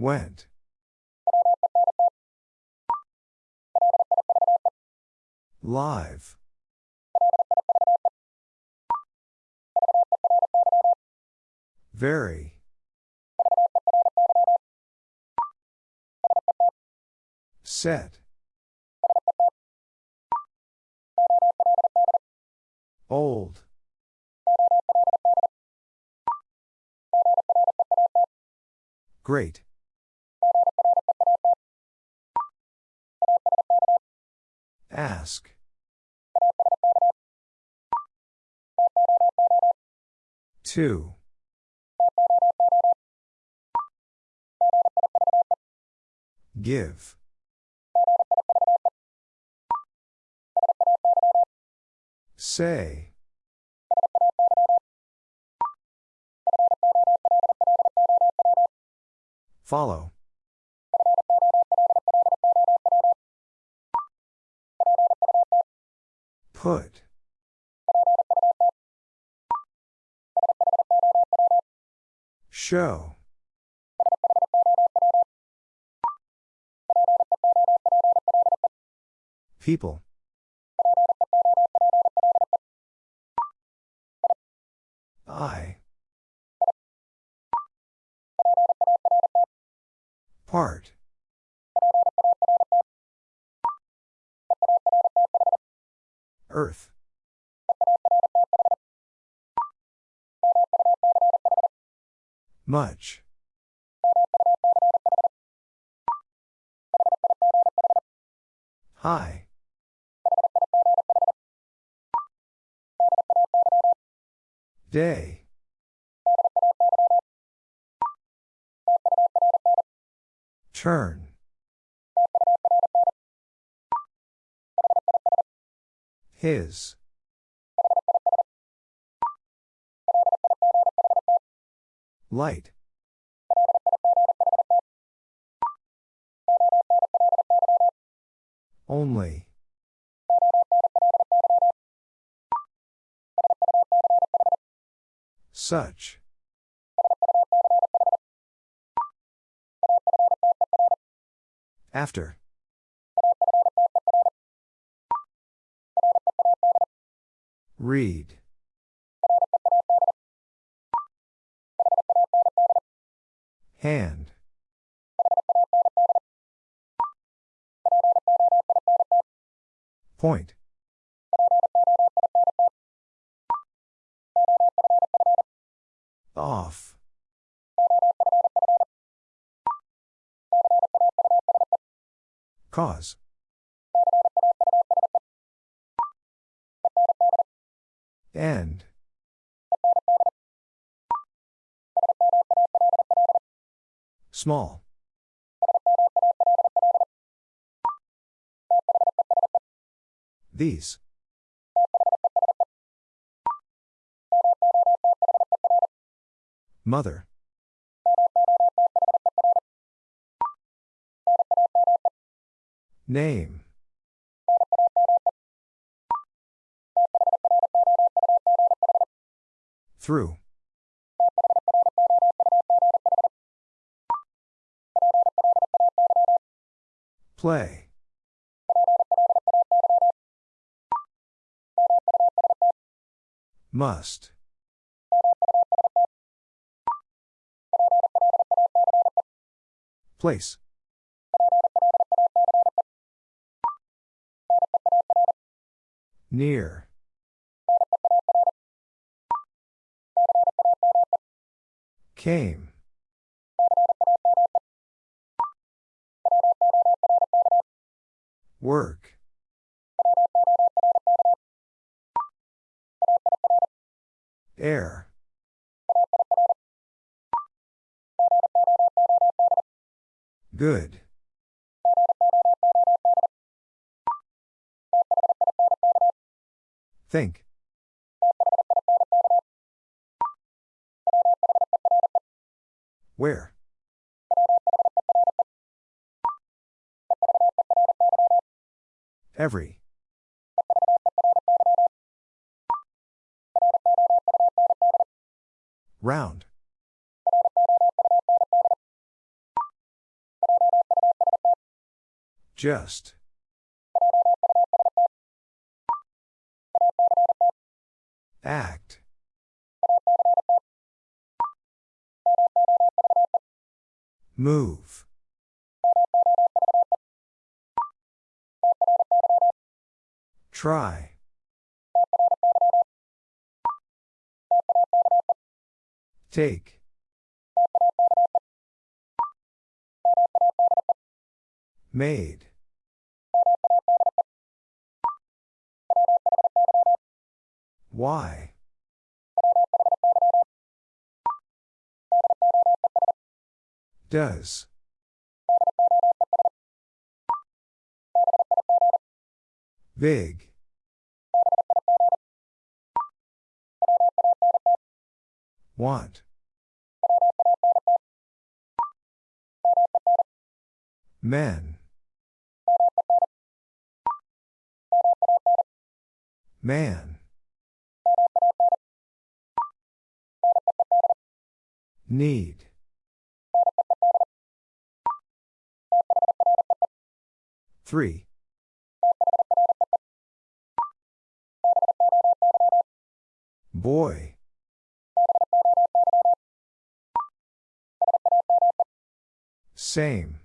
Went. Live. Very. Set. Old. Great. Ask. Two. Give. Say. Follow. Put. Show. People. I. Part. Earth. Much. Hi. Day. Turn. His. Light. Only. Such. After. Read. Hand. Point. Off. Cause. End. Small. These. Mother. Name. Through. Play. Must. Place. Near. Came. Work. Air. Good. Think. Where? Every. Round. Just. Act. Move. Try. Take. Made. Why? Does. Big. Want. Men. Man. Need. Three. Boy. Same.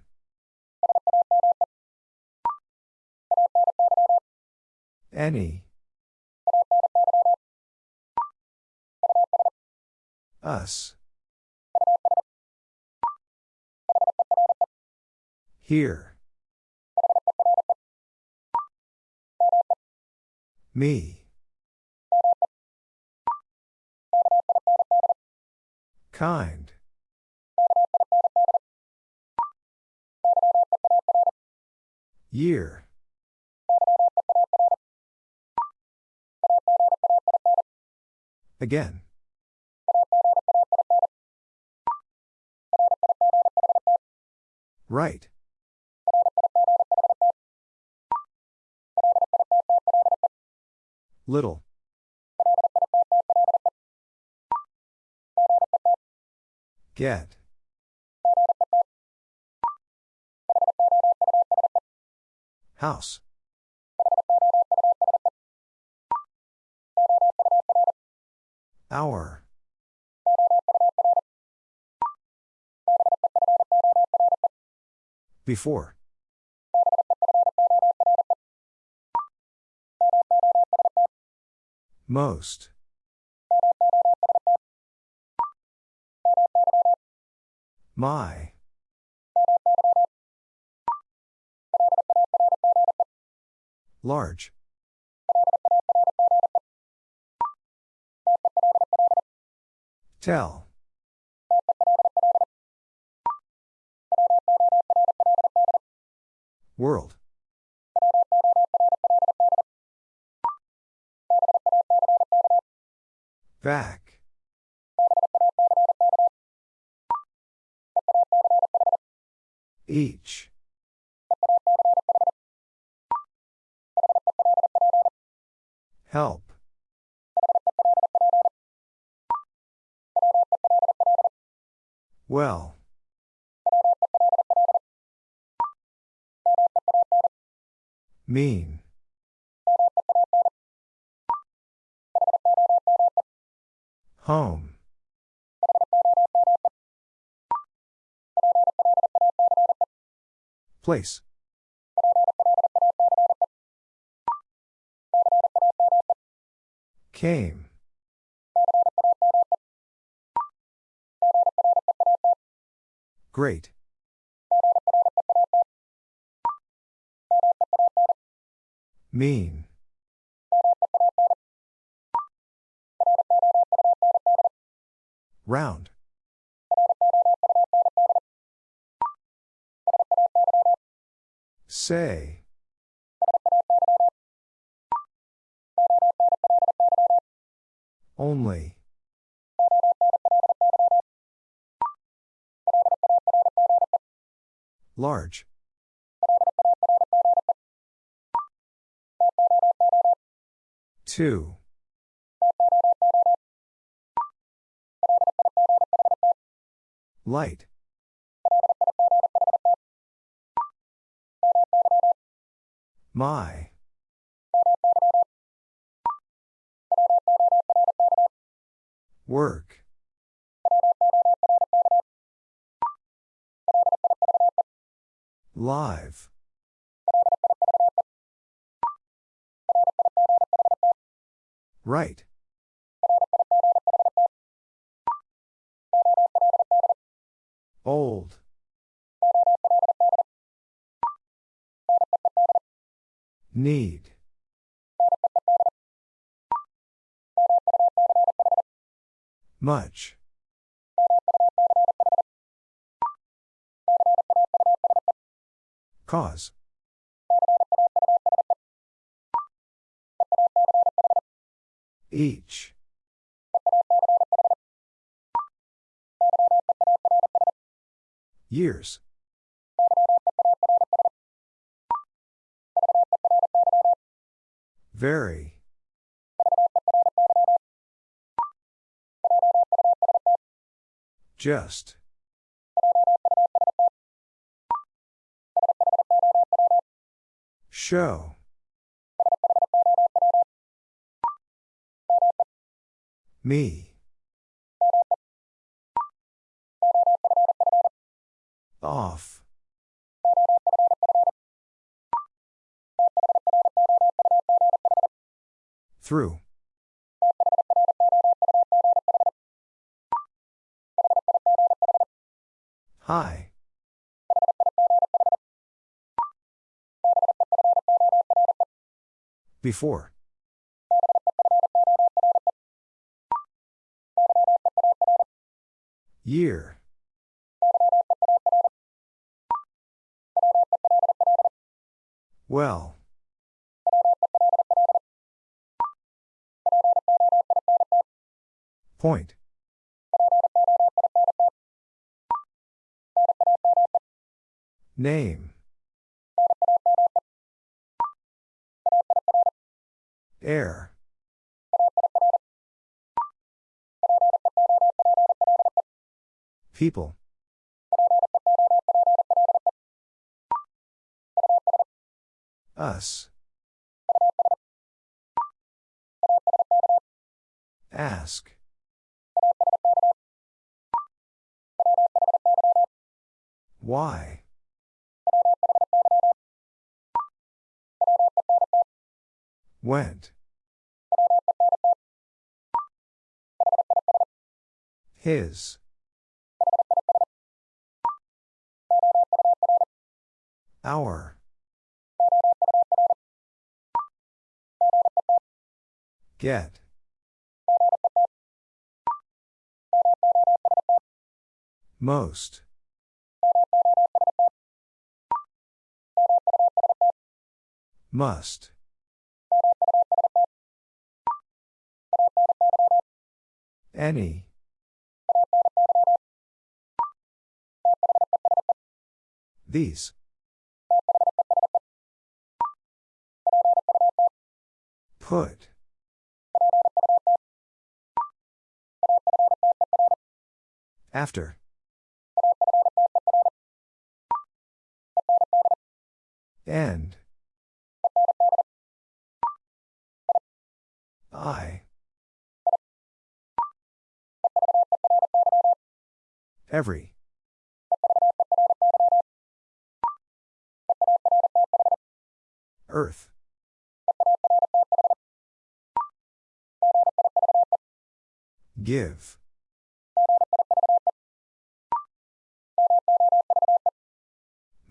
Any. Us. Here. Me. Kind. Year. Again. Right. Little. Get. House. Hour. Before. Most. My. Large. Tell. World. Back. Each. Help. Well. Mean. Home. Place. Came. Great. Mean. Round. Say. Only. Large. Two. Light. My. Work. Live. Right. Old. Need. Much. Cause. Each. Years. Very. Just. Show. Me. Off. Through. Hi. Before. Year. Well. Point. Name. Air. People. Us. Ask. Why? Went. His. Our. Get. Most. Must. Any. These. Put. After.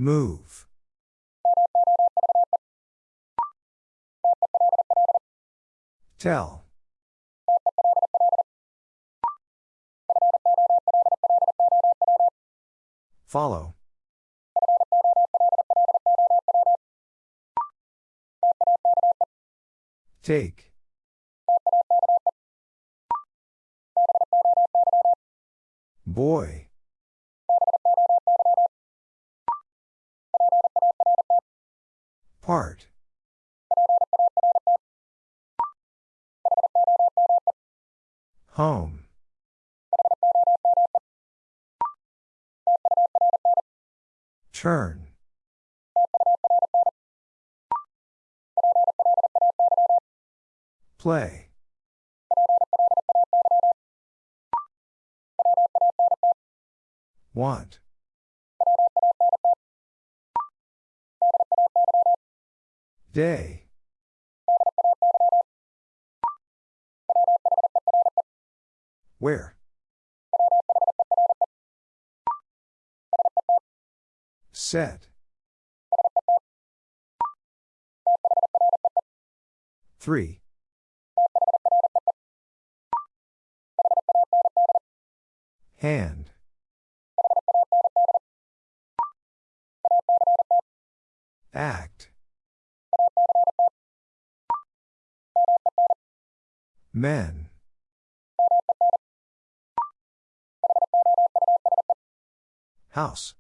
Move. Tell. Follow. Take. Boy. Part. Home. Turn. Play. Want. Day. Where? Set. Three. Hand. Act. Men. House.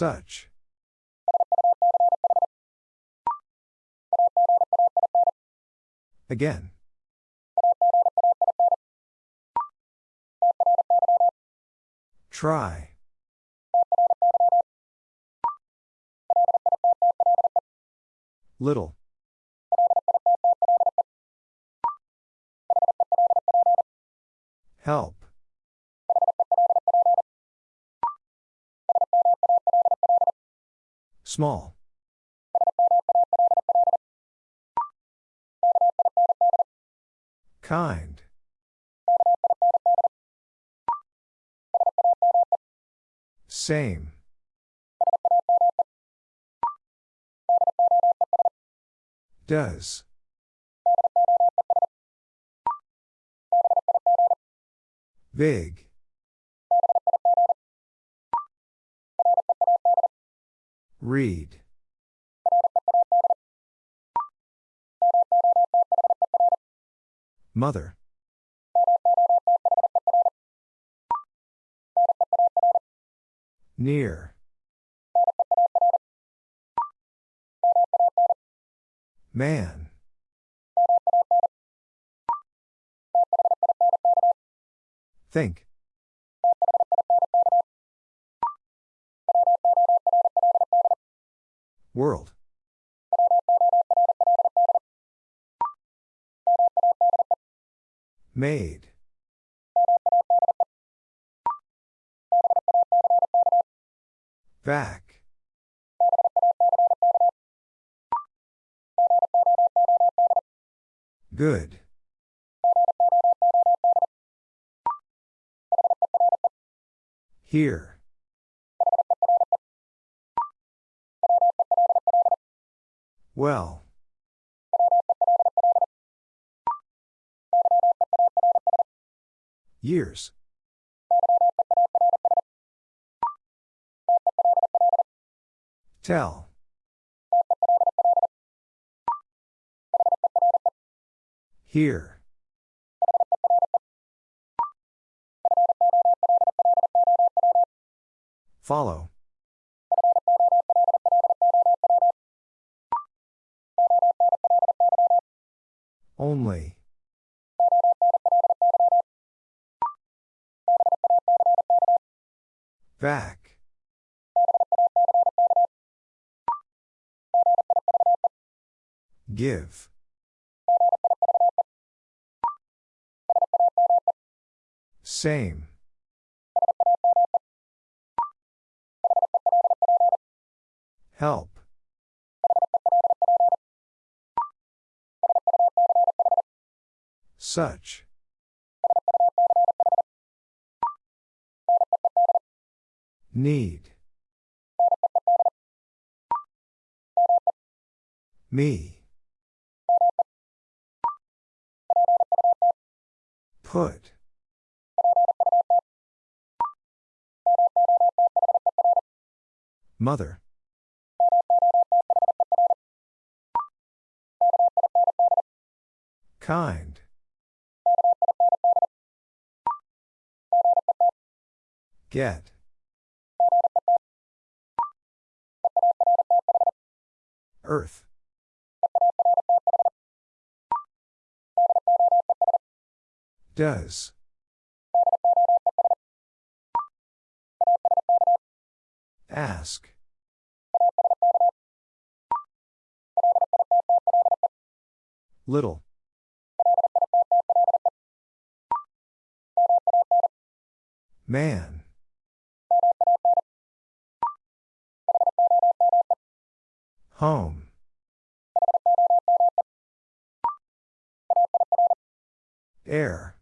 Such. Again. Try. Little. Help. Small. Kind. Same. Does. Big. Read. Mother. Near. Man. Think. World. Made. Back. Good. Here. Well. Years. Tell. Here. Follow. Only. Back. Give. Same. Help. Such. Need. Me. Put. Mother. Kind. Get. Earth. Does. Ask. Little. Man. Home. Air.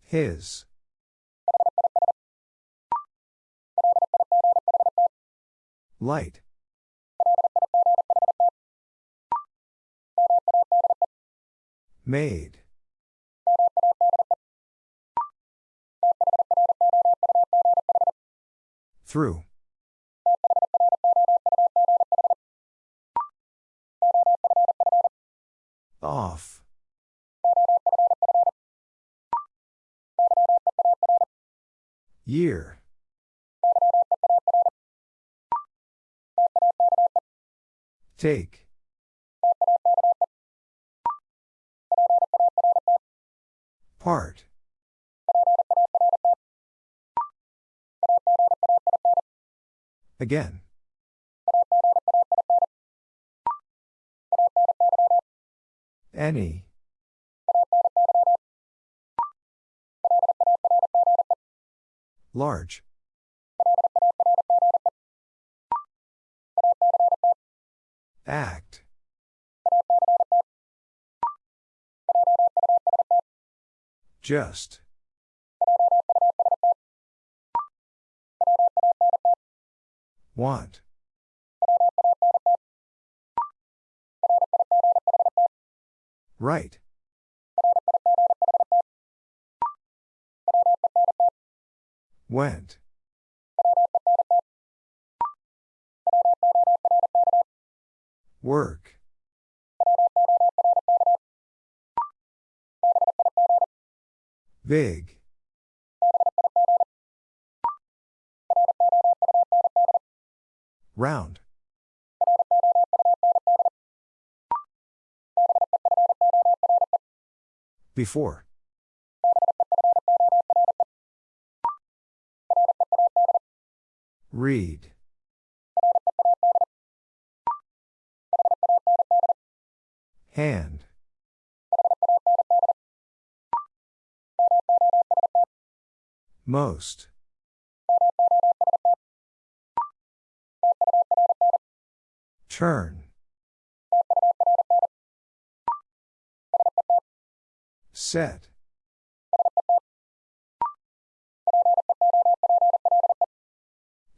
His. Light. Made. Through. Off. Year. Take. Part. Again. Any. Large. Act. Just. Want. Right. Went. Work. Big. Round. Before. Read. Hand. Most. Turn. Set.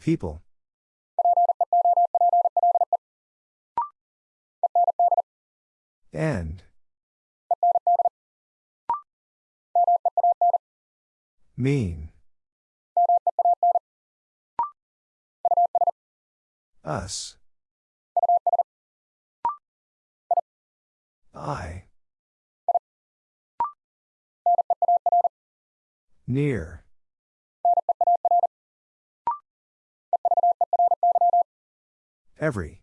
People. End. Mean. Us. I. Near. Every.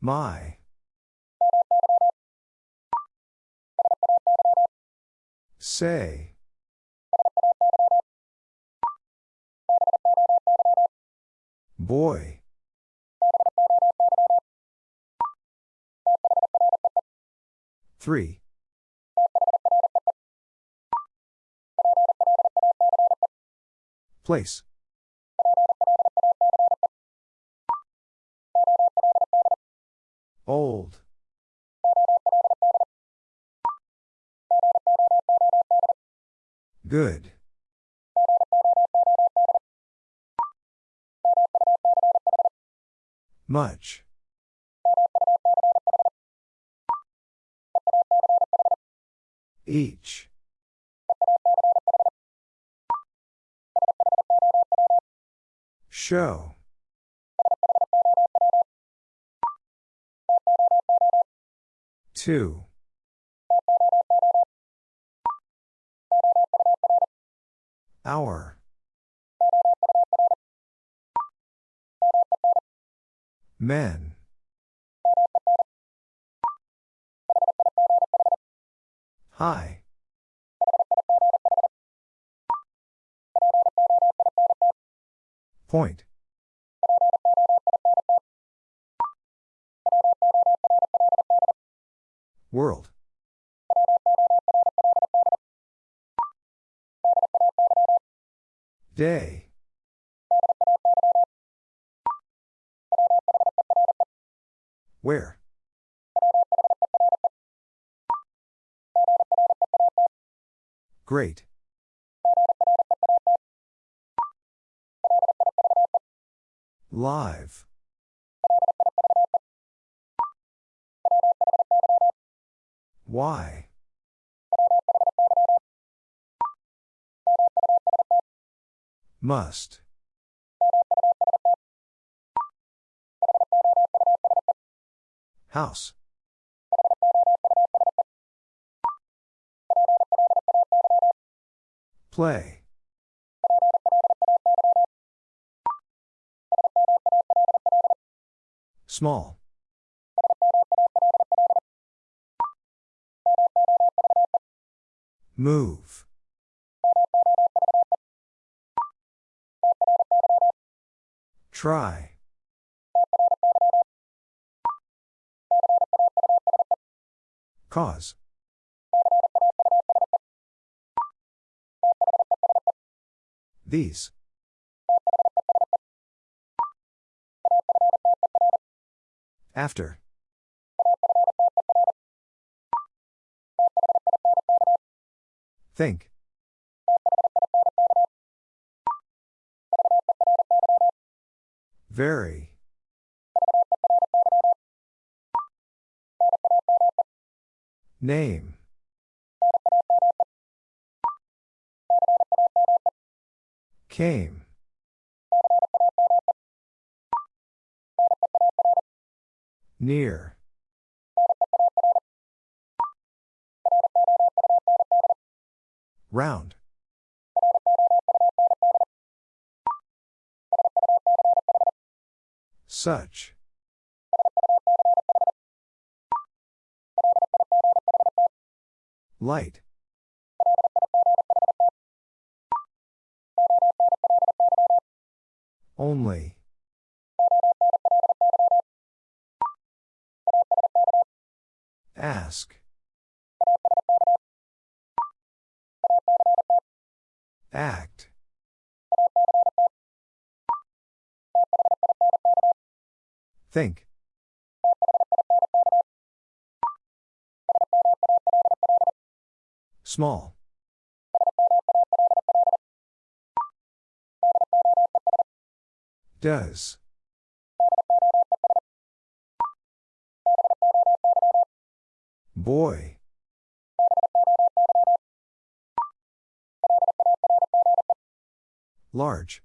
My. Say. Boy. Three. Place. Old. Good. Much. Each. Show. Two. Hour. Men. Hi. Point. World. Day. Where? Great. Live. Why? Must. House. Play. Small. Move. Try. Cause. These. After. Think. Very. Name. Came. Near. Round. Such. Light. Only. Ask. Act. Think. Small. Does. Boy. Large.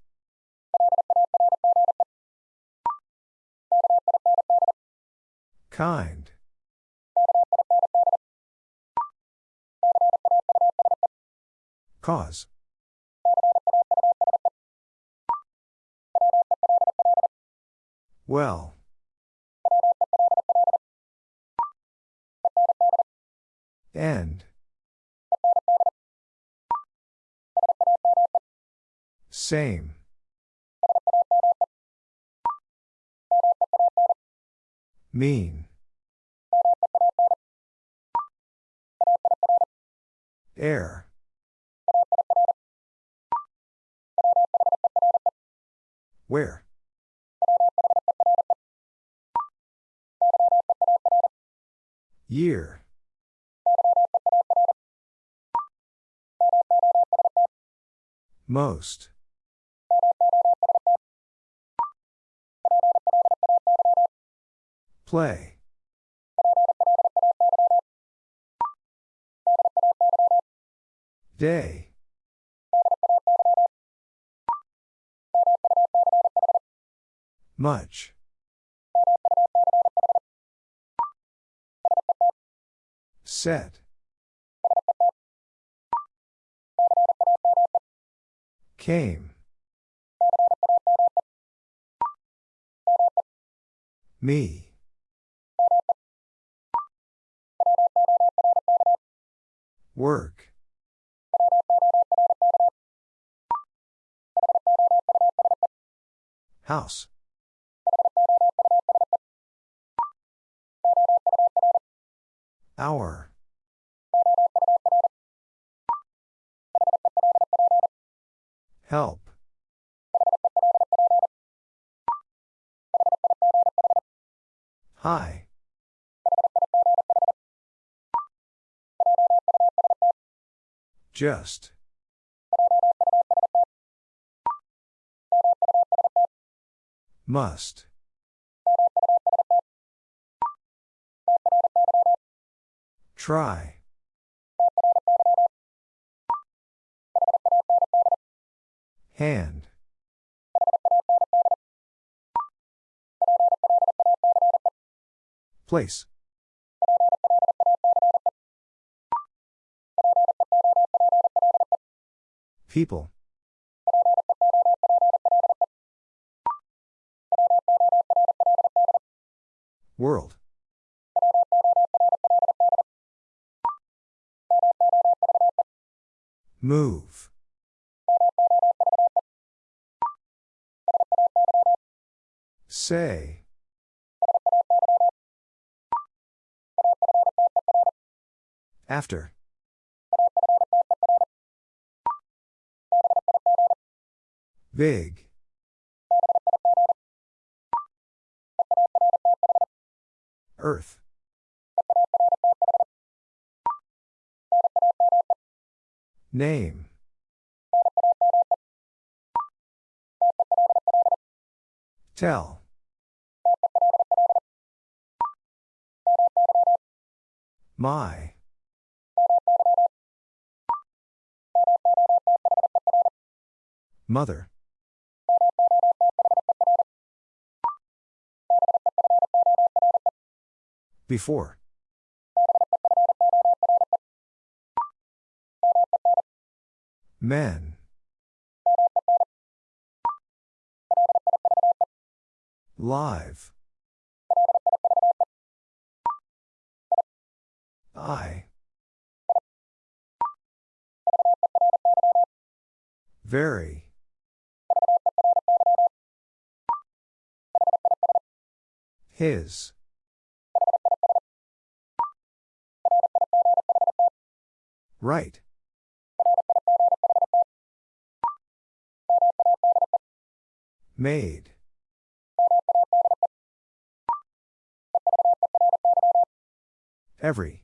Kind. Cause. Well. End. Same. Mean. Air. Where? Year. Most. Play. Day. Much. Set. Came. Me. Work. House. Hour. Help. Hi. Just. Must. Try. Hand. Place. People. World. Move. Say. After. Big. Earth. Name. Tell. My. Mother. Before. Men. Live. I. Very. His. Right. Made. Every.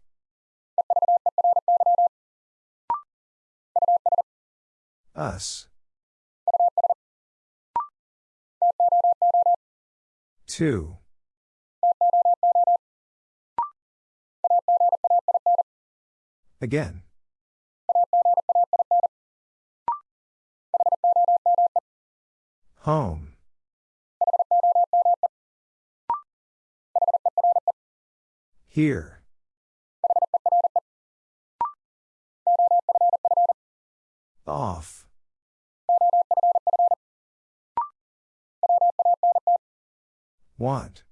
Us. Two. Again. Home. Here. Off. Want.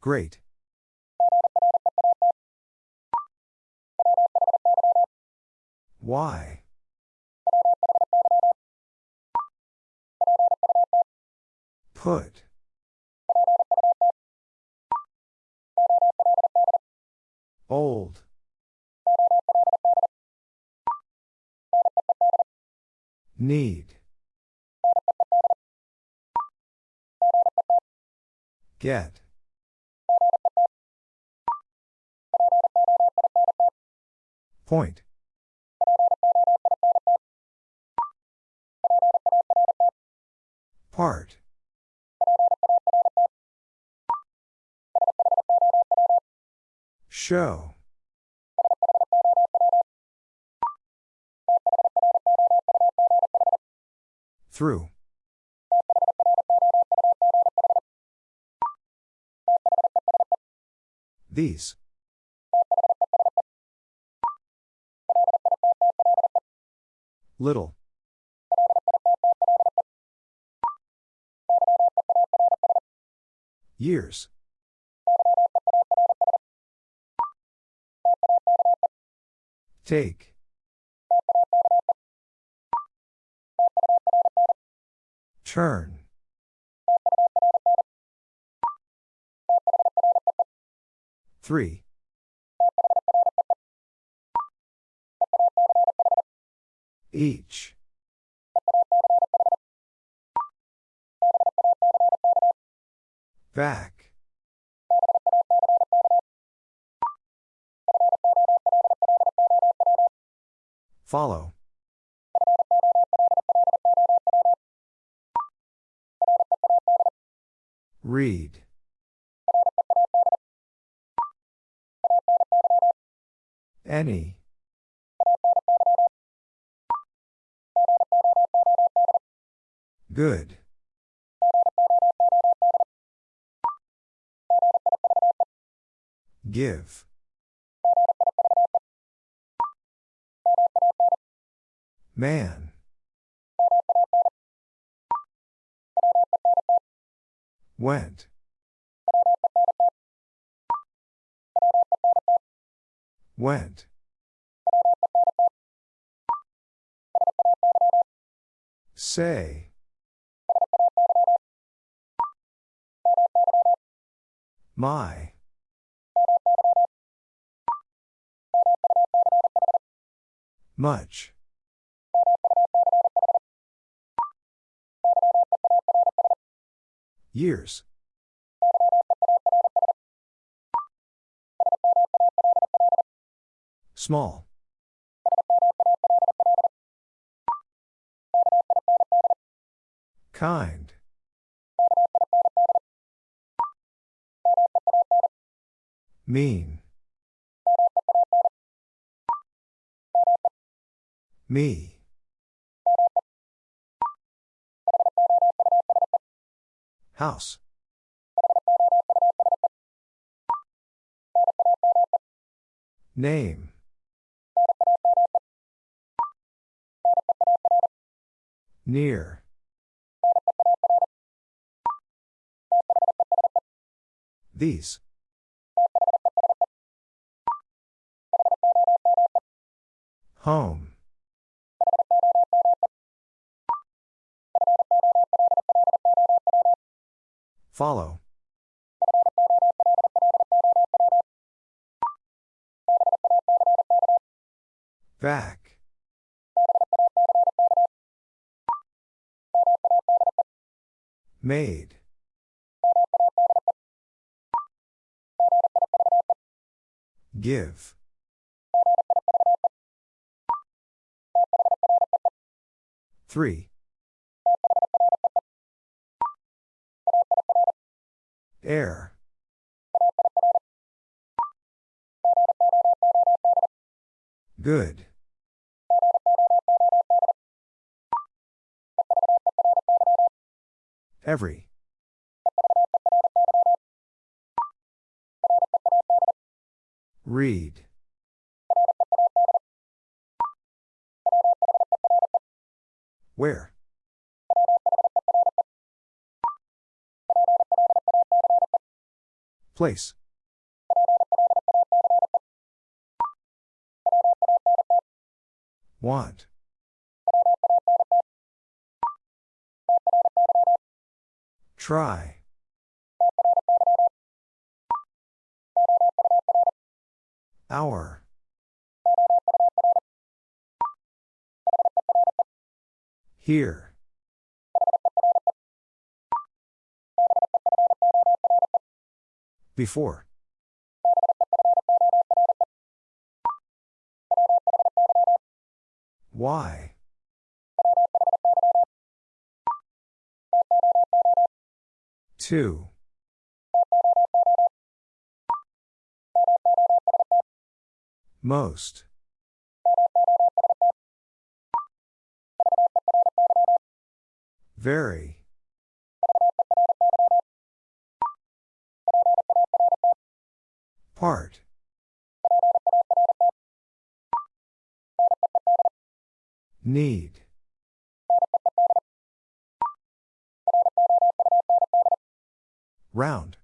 Great. Why? Put. Old. Need. Get. Point. Part. Show. Through. These. Little. Years. Take. Turn. Three. Each. Back. Follow. Read. Any. Good. Give. Man. Went. Went. Say. My. Much. Years. Small. Kind. Mean. Me. House. Name. Near. These. Home. Follow. Back. Made. Give. Three. Air. Good. Every. Read. Place. Want. Try. Hour. Here. Before. Why? Two. Most. Very. Part. Need. Round.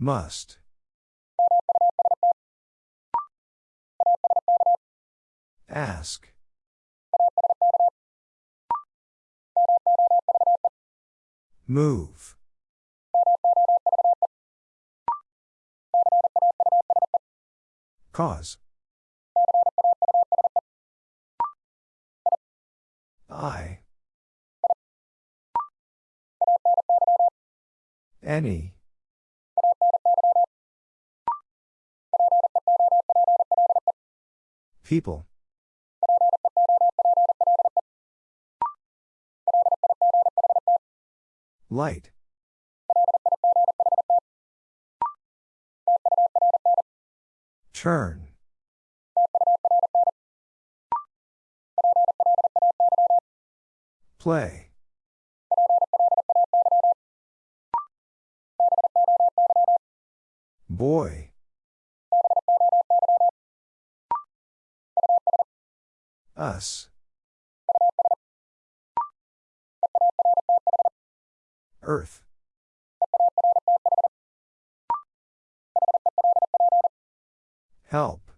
Must. Ask. Move. Cause. I. Any. People. Light. Turn. Play. Boy. Us. Earth. Help.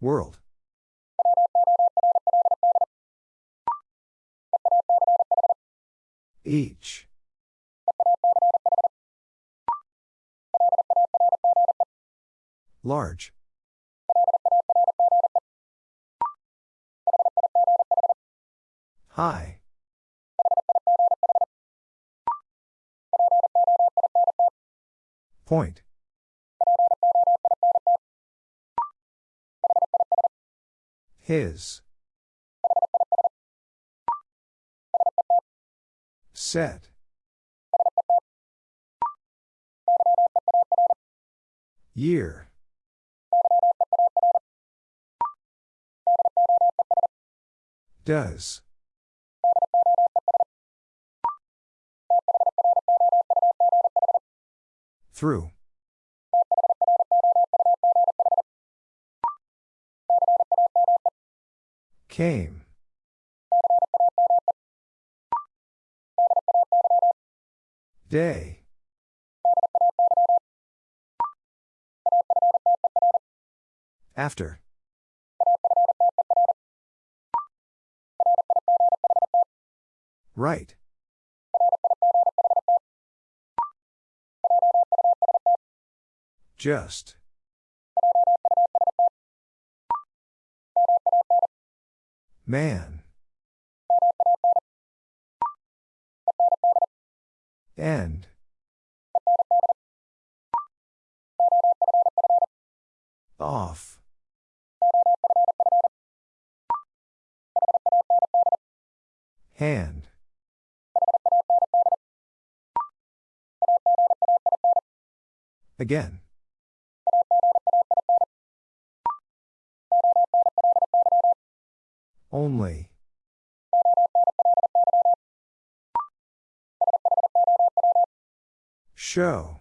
World. Each. Large. High. Point. His. Set. Year. Does. Through. Came. Day. After. Right. Just. Man. End. Off. Hand. Again. Only. Show.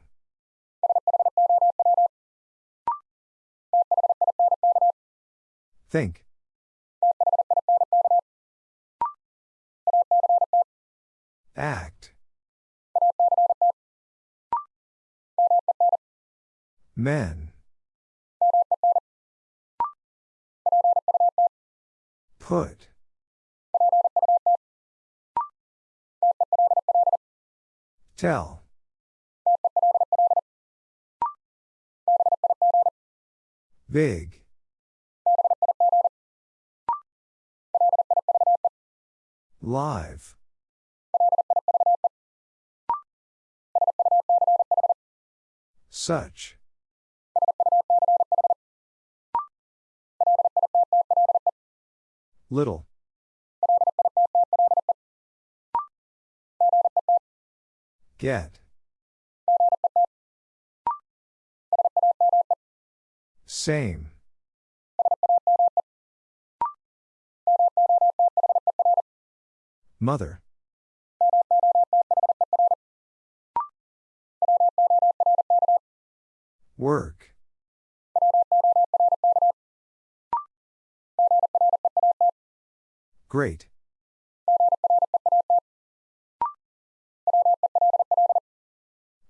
Think. Act. Men. Put. Tell. Big. Live. Such. Little. Get. Same. Mother. Work. Great.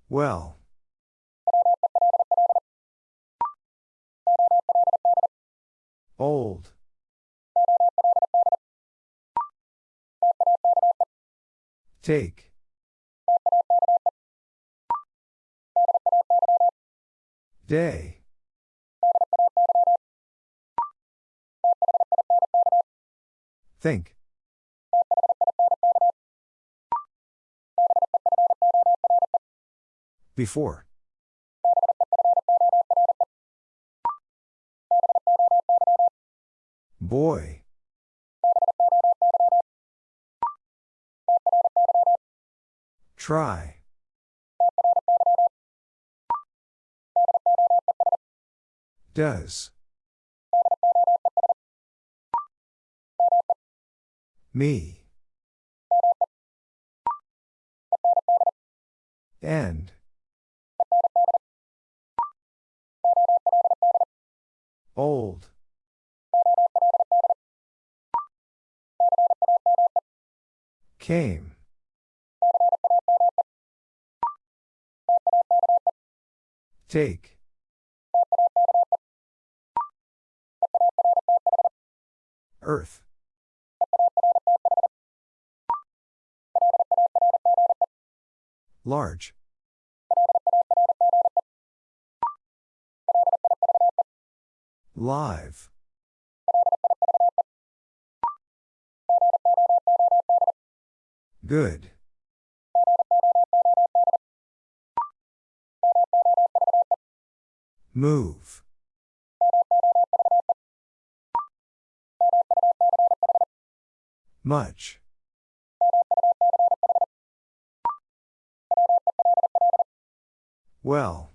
Well. Old. Take. Day. Think. Before. Boy. Try. Does. Me. End. Old. Came. Take. Earth. Large. Live. Good. Move. Much. Well.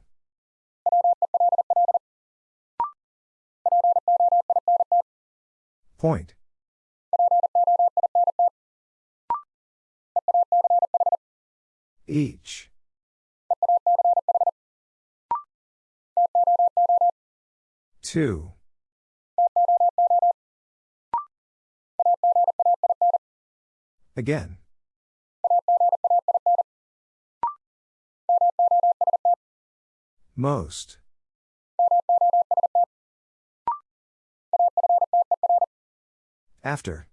Point. Each. Two. Again. Most. After.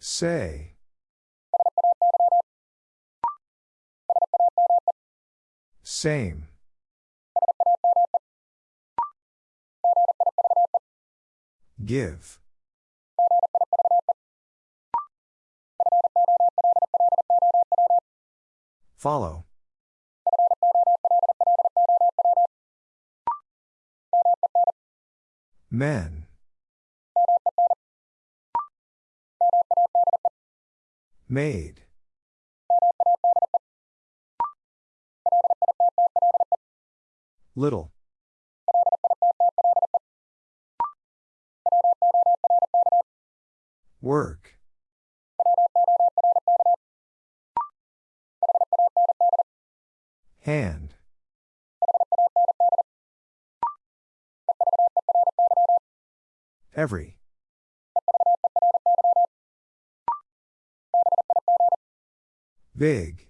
Say. Same. Give. Follow. Men. Made. Little. Hand. Every. Big.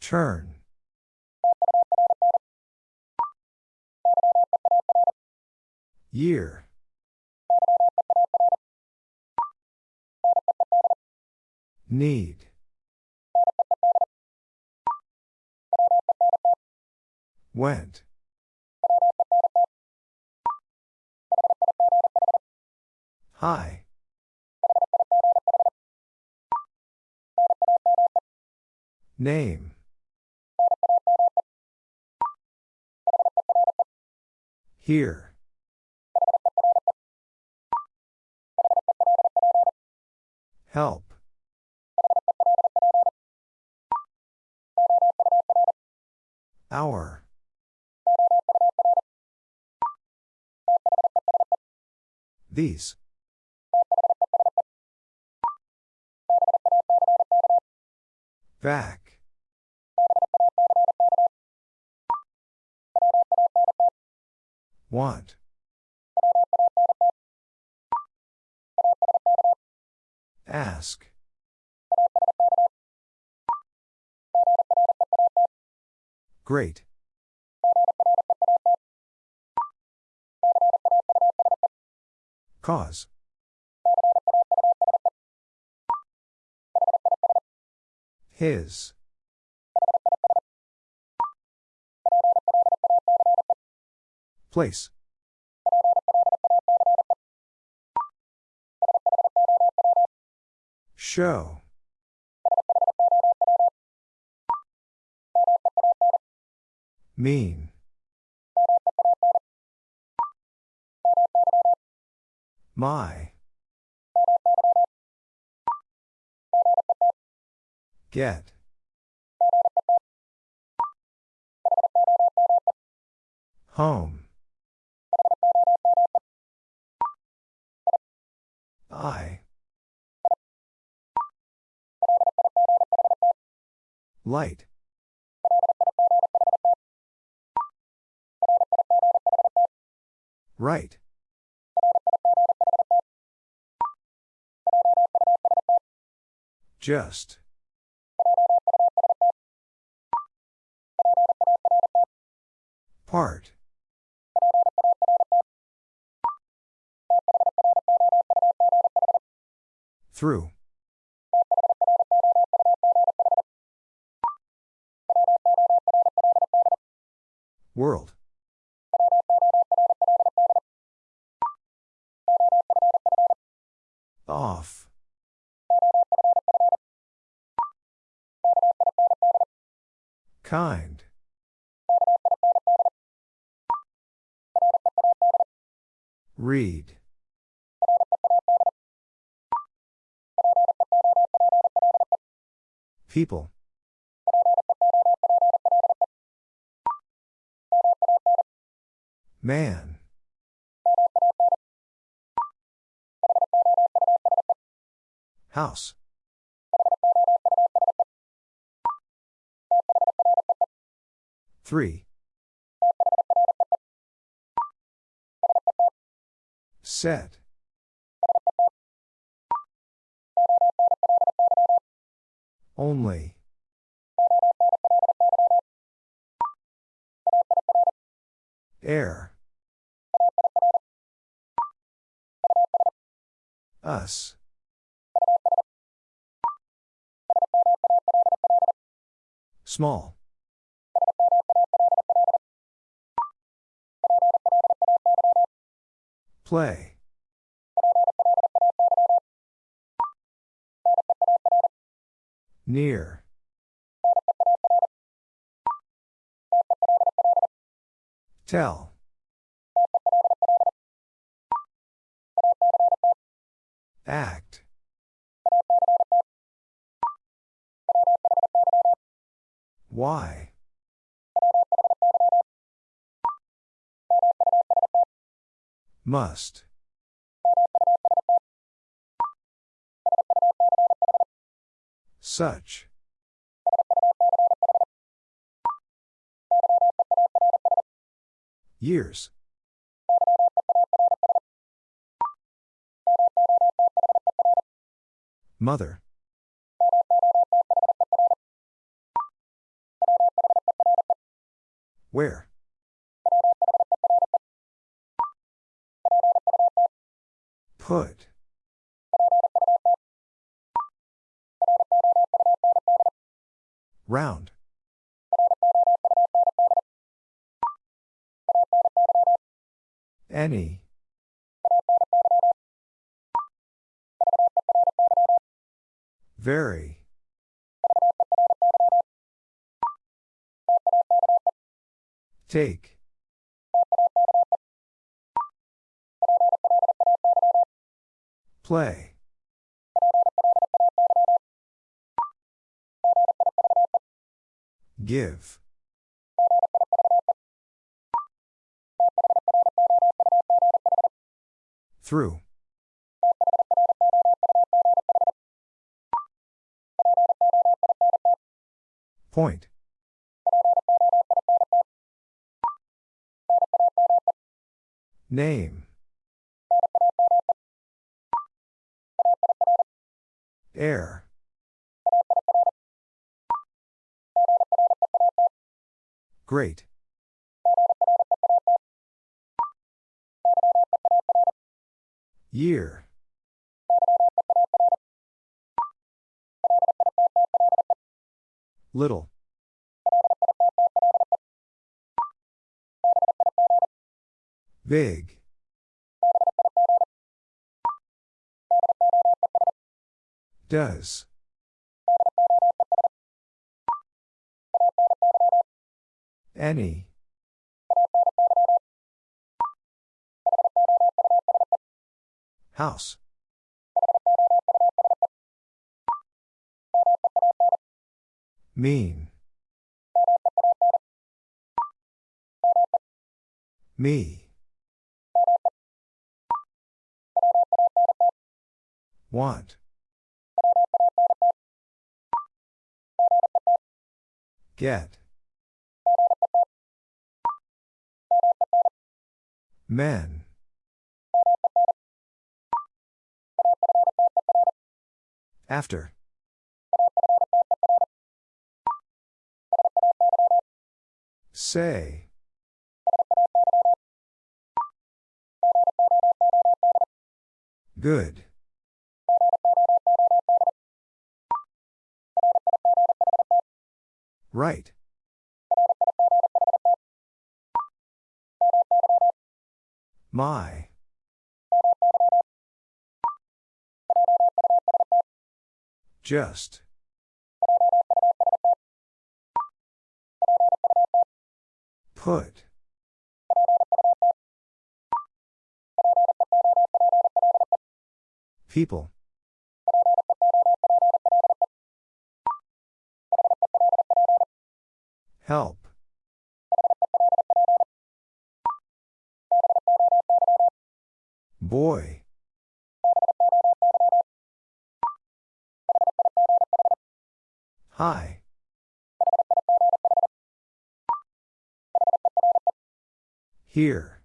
Turn. Year. Need. Went. Hi. Name. Here. Help. Hour. These. Back. Want. Ask. Great. Cause. His. Place. Show. Mean. My. Get. Home. I. Light. Right. Just. Part. Through. World. Off. Kind. Read. People. Man. House. Three. Set. Only. Air. Us. Small. Play. Near. Tell. Act. Why? Must. Such. Years. Mother. Where? Put. Round. Any. Very. Take. Play. Give. Through. Point. Name. Air. Great. Year. Little. Big. Does. Any. House. Mean. Me. Want. Get. Men. After. Say. Good. Right. My. Just. Put. People. Help. Boy. Hi. Here.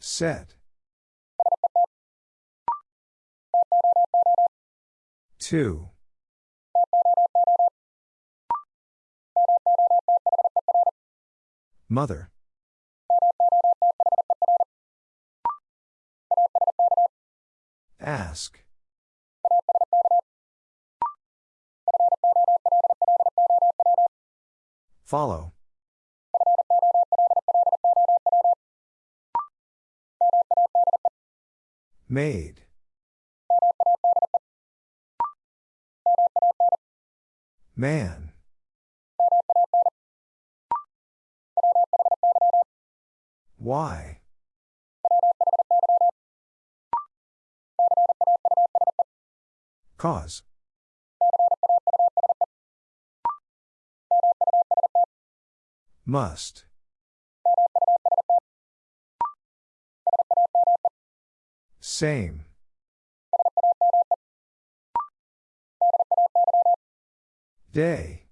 Set. Two. Mother. Ask. Follow. Made. Man. Why? Cause. Must. Same. Day.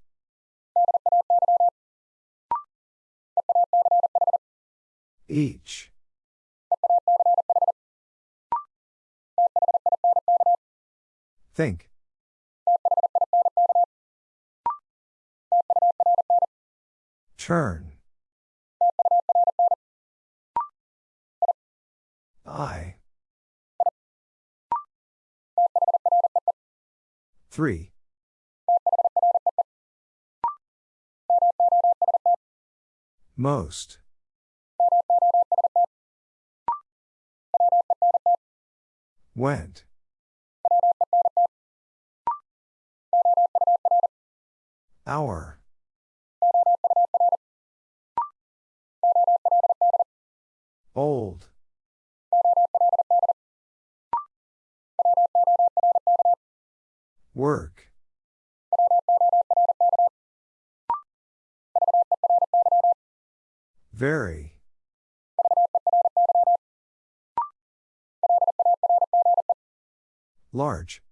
Each. Think. Turn. I. Three. Most. Went. Hour. Old. Work. Very. Large.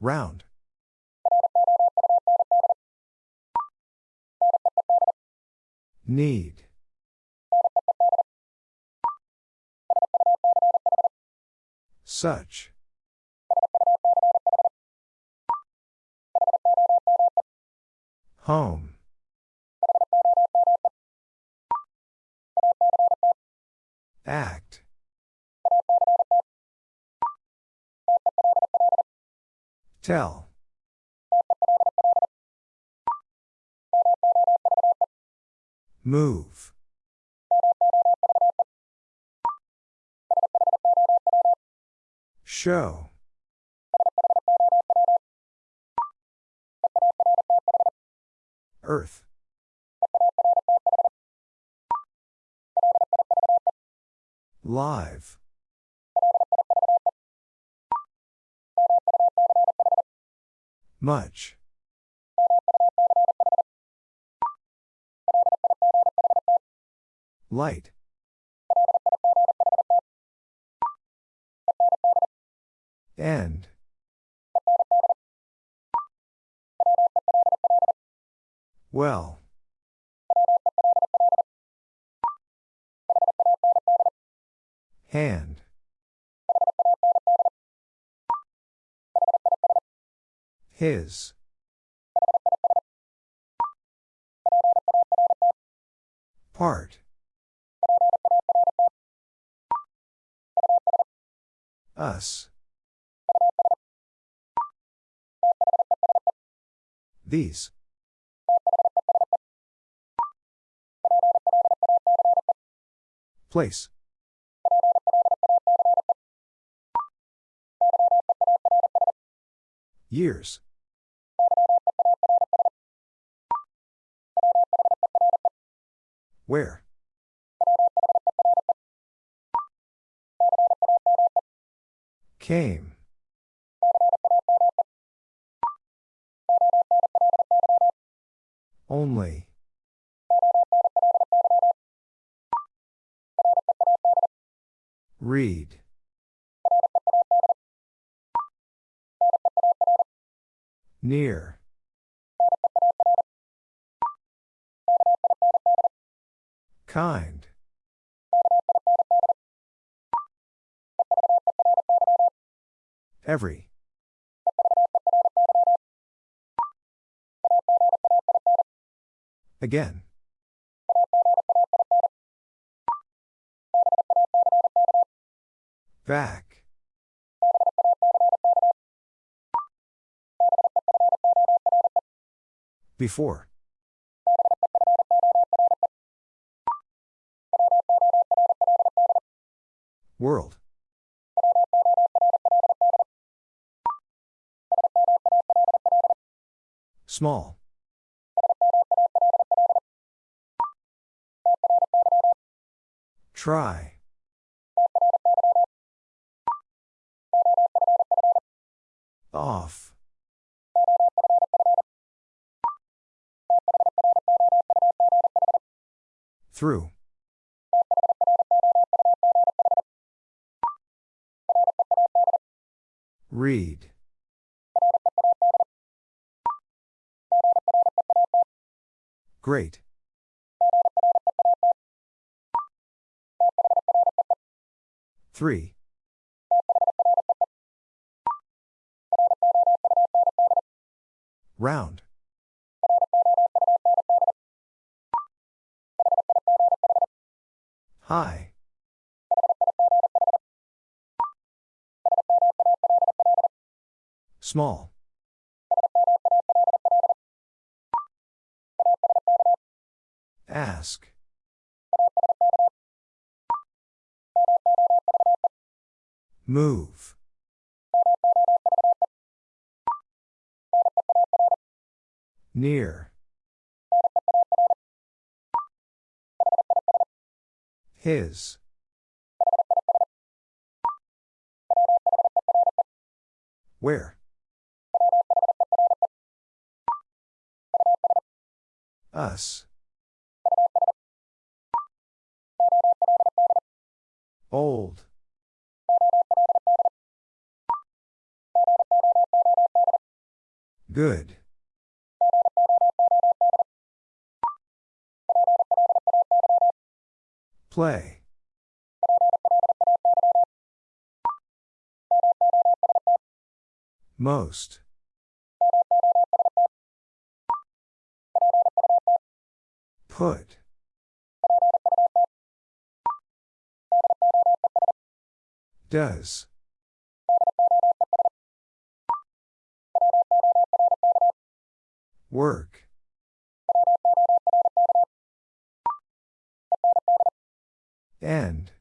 Round. Need. Such. Home. Act. Tell. Move. Show. Earth. Live. Much. Light. End. Well. Hand. His. Part. Us. These. Place. Years. Where? Came. Only. Read. Near. Kind. Every. Again. Back. Before. World. Small. Try. Off. Through. Read. Great. Three. Round. Small. Ask. Move. Near. His. Where? Us. Old. Good. Play. Most. Put. Does. Work. End.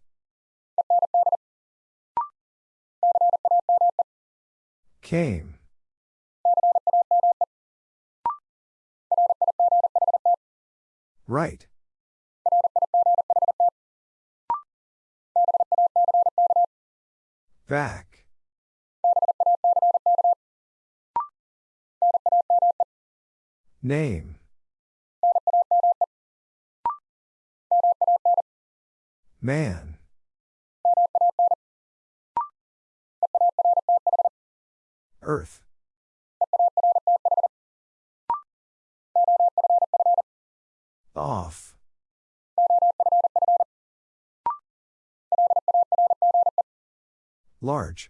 Came. Right. Back. Name. Man. Earth. Off. Large.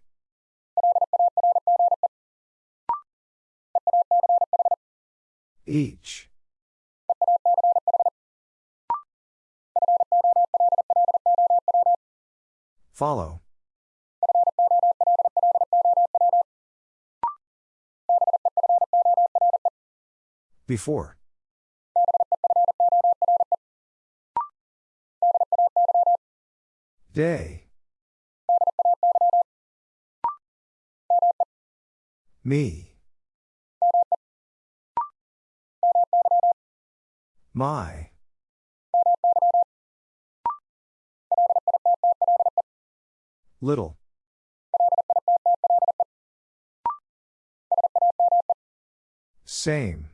Each. Follow. Before. Day. Me. My. Little. Same.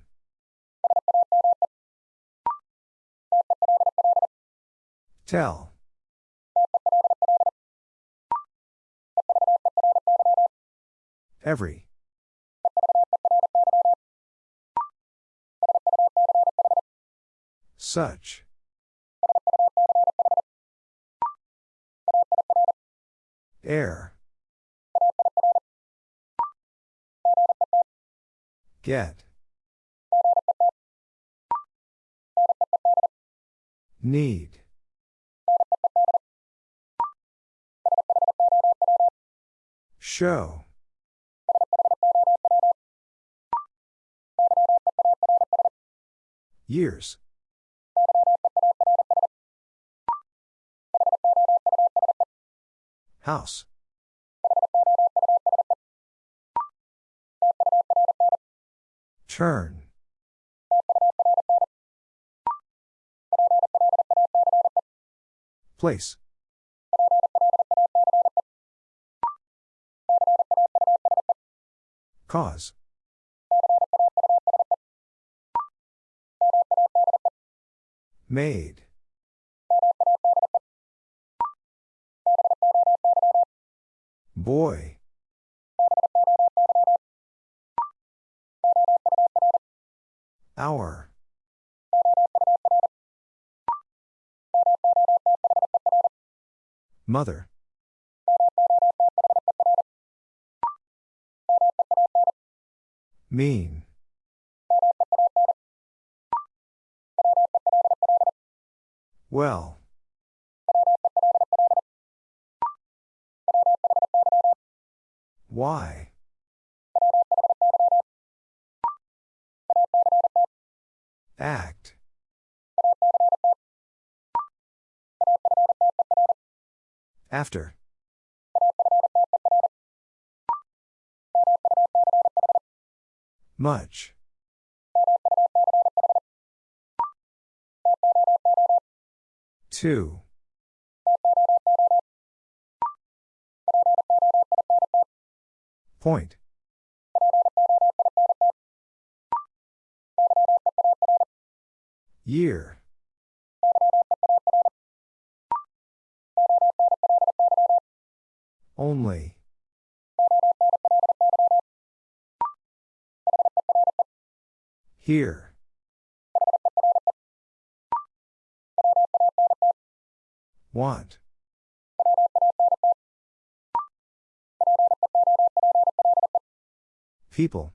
Tell. Every. Such. Air. Get. Need. Show. Years. House. Turn. Place. Cause. Made. Boy. Hour. Mother. Mean. Well. Why? Act. After. Much. Two. Point. Year. Only. Here. Want. People.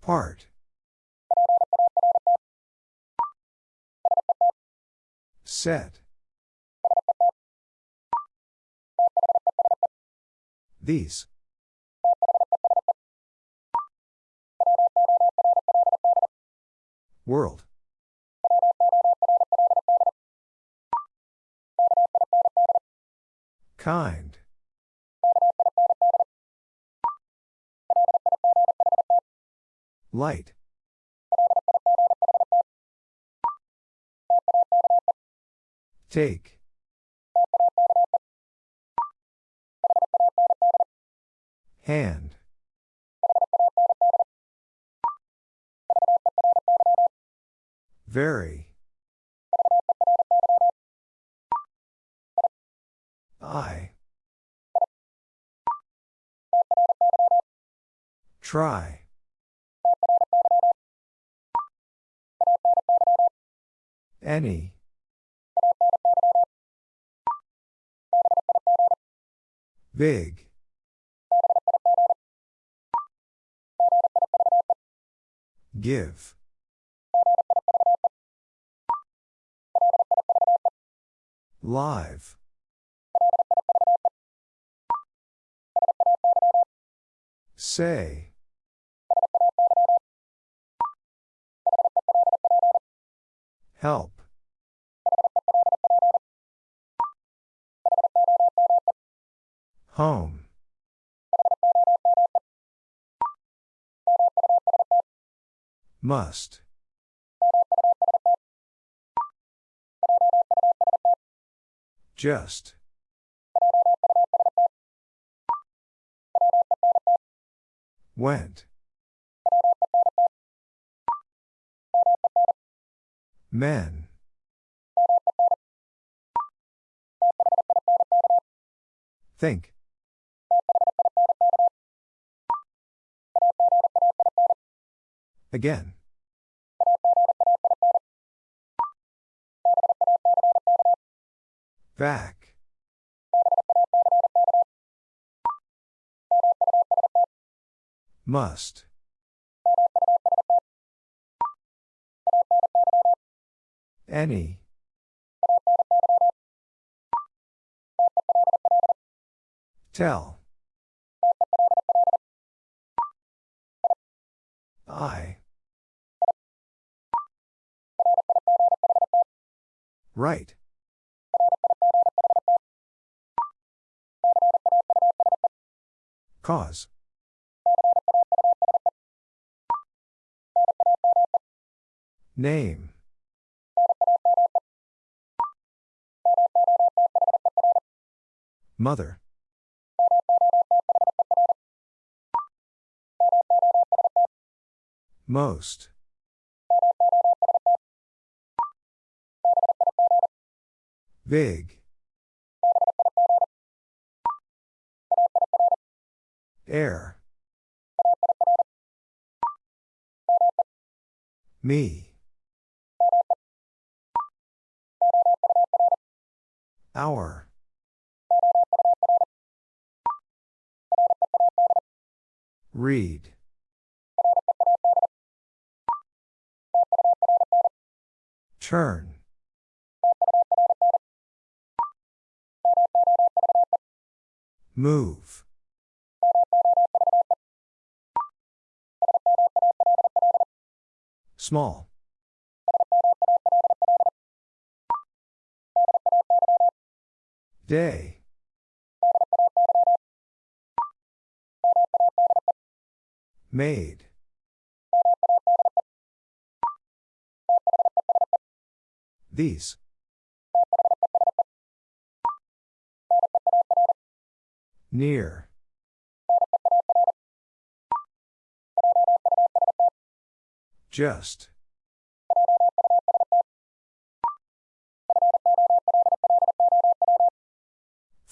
Part. Set. These. World. Kind. Light. Take. Hand. Very. I. Try. Any. Big. Give. Live. Say. Help. Home. Must. Just. Went. Men. Think. Again. Back. Must. Any. Tell. I. Right. Cause. Name. Mother. Most. Big. Air. Me. Hour. Read. Turn. Move. Small. Day. Made. These. Near. Just.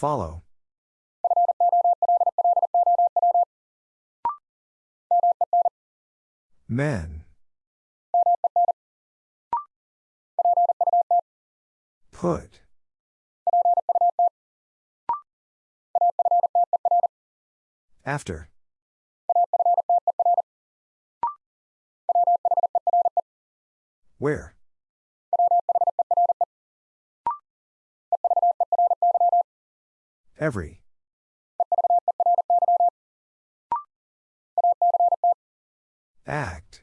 Follow. Men. Put. After. Where? Every. Act.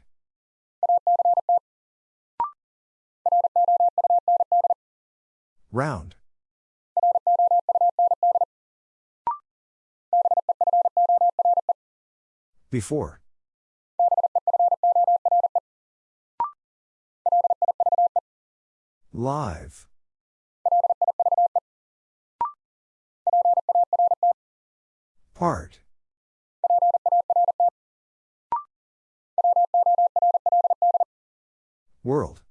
Round. Before. Live. Part. World.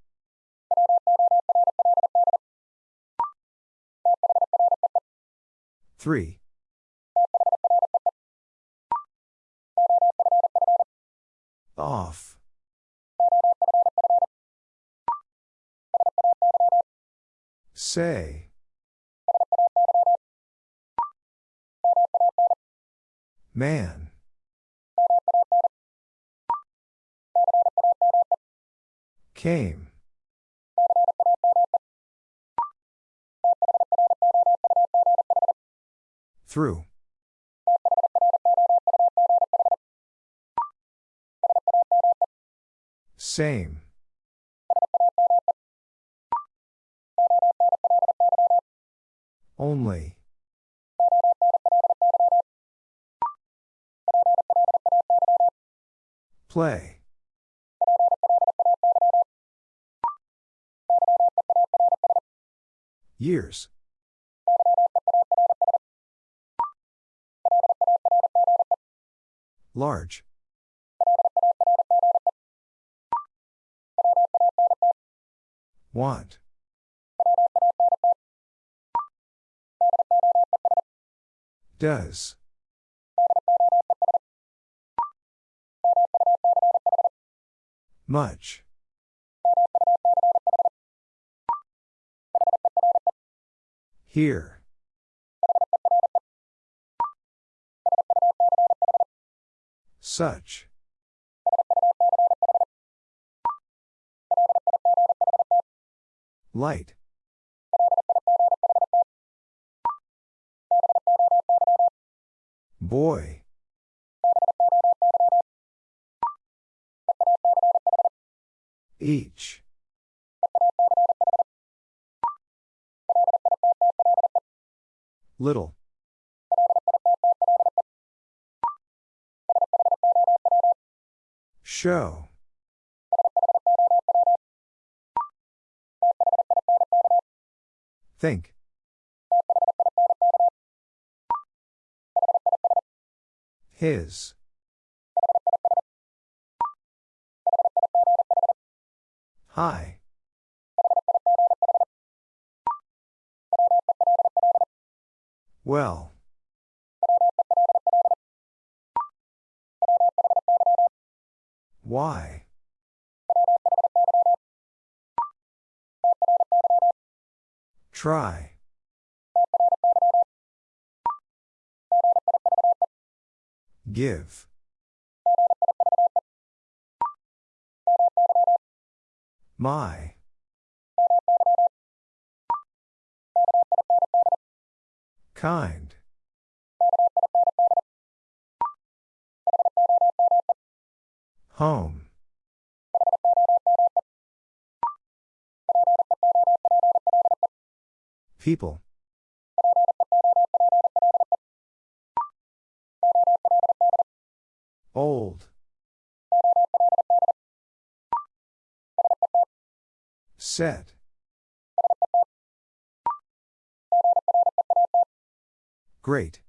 Three. Off. Say. Man. Came. Through. Same. Only. Play. Years. Large. Want. Does. Much. Here. Such. Light. Boy. Each. Little. Show. Think. His. Hi. Well. Why? Try. Give. My. Kind. Home. People. Old. Set. Great.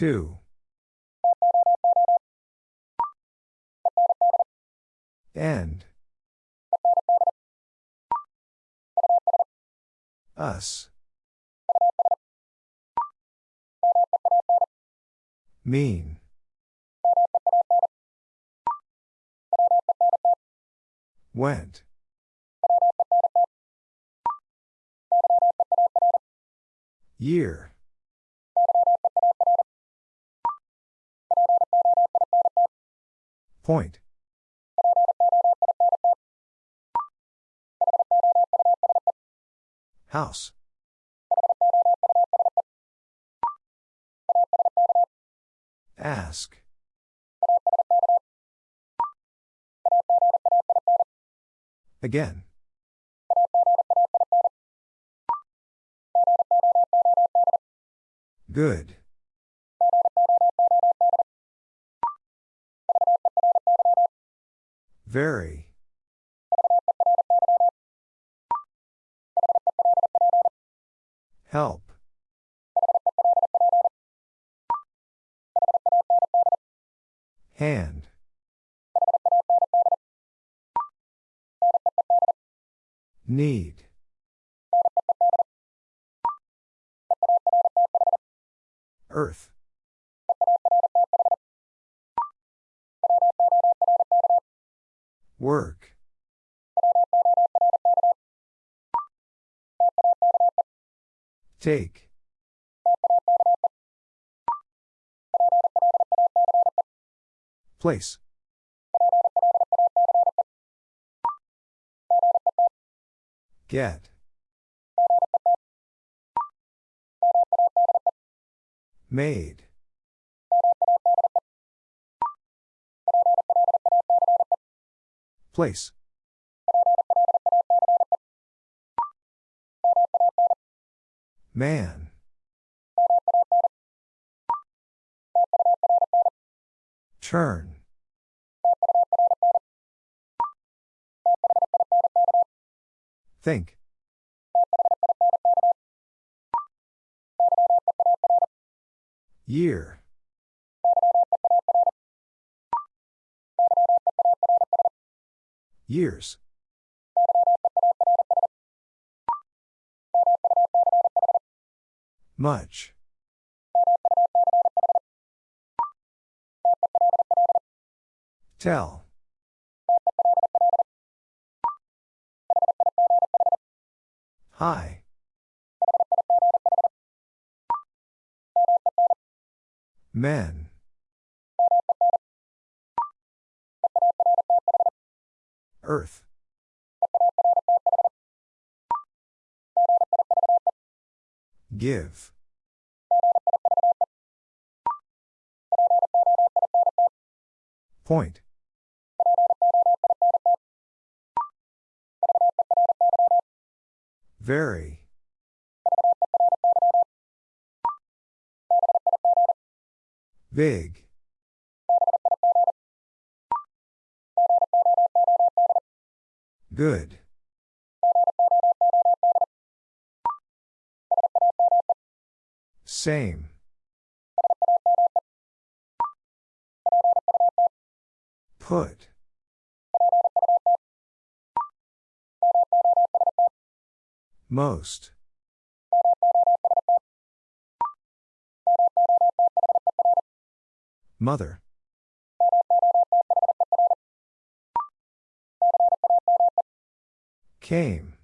Two. End. Us. Mean. Went. Year. Point. House. Ask. Again. Good. Very. Help. Hand. Need. Earth. Work. Take. Place. Get. Made. Place. Man. Turn. Think. Year. Years. Much. Tell. Hi. Men. Earth. Give. Point. Very. Big. Good. Same. Put. Most. Mother. Came.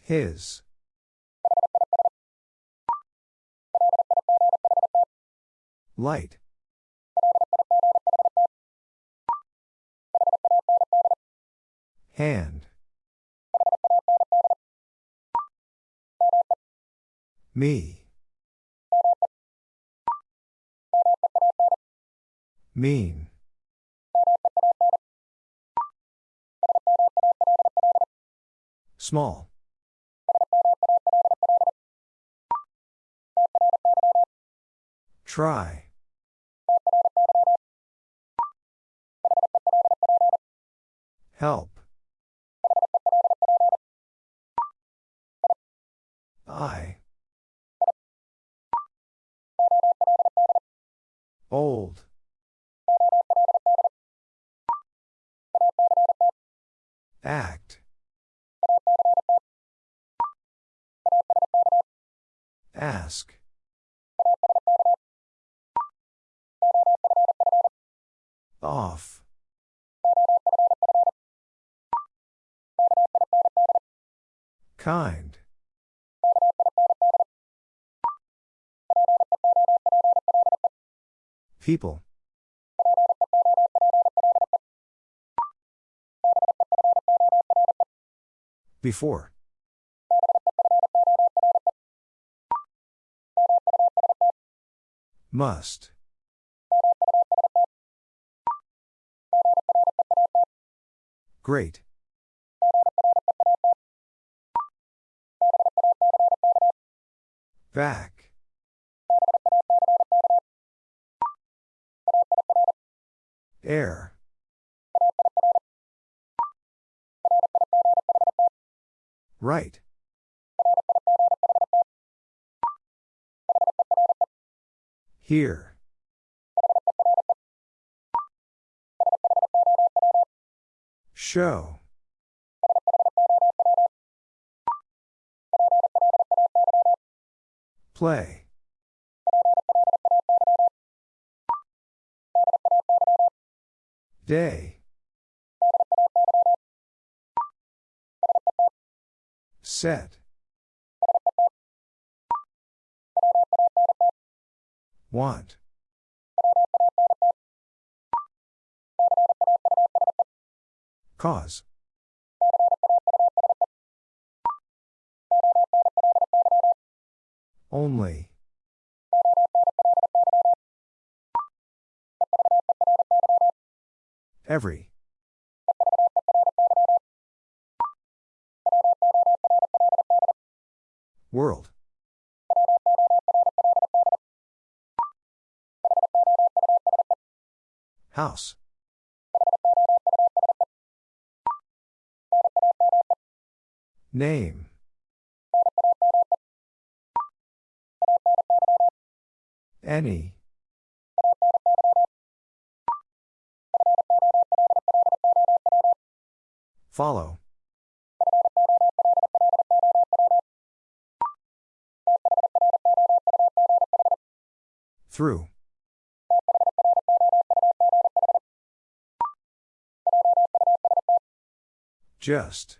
His. Light. Hand. Me. Mean. Small. Try. Help. I. Old. Act. Ask. Off. Kind. People. Before. Must. Great. Back. Air. Right. Here. Show. Play. Day. Set. Want. Cause. Only. Every. World. House. Name. Any. Follow. Through. Just.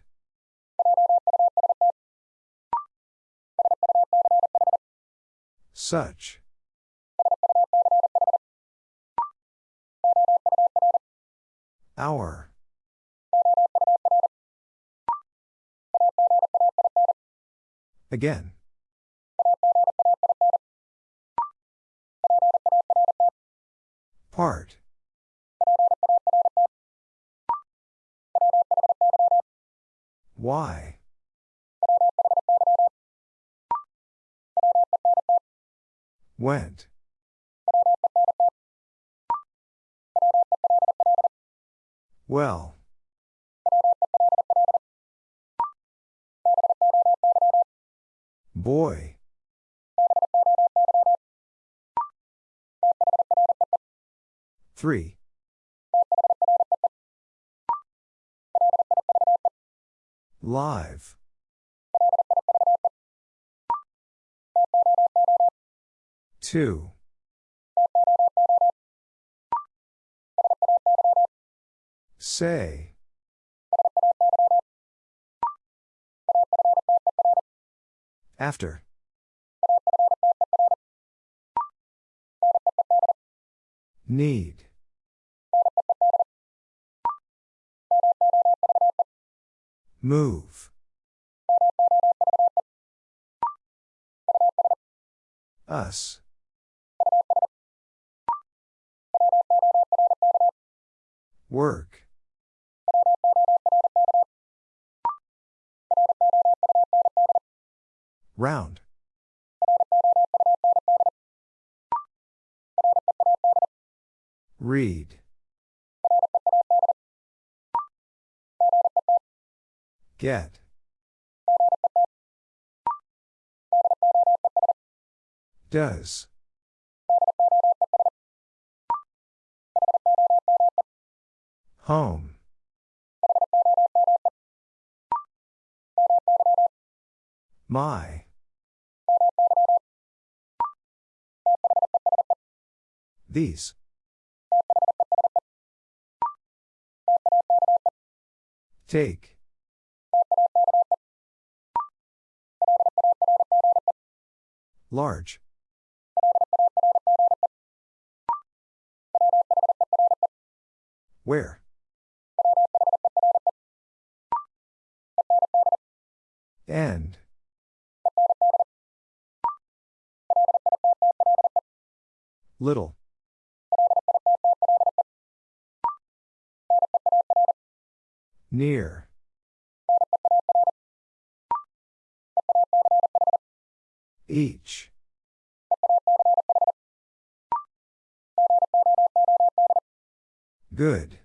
Such. Hour. Again. Part. Why? Went. Well. Boy. Three. Live. Two. Say. After. Need. Move. Us. Work. Round. Read. Get. Does. Home. My. These. Take. Large. Where? End. Little. Near. Each. Good.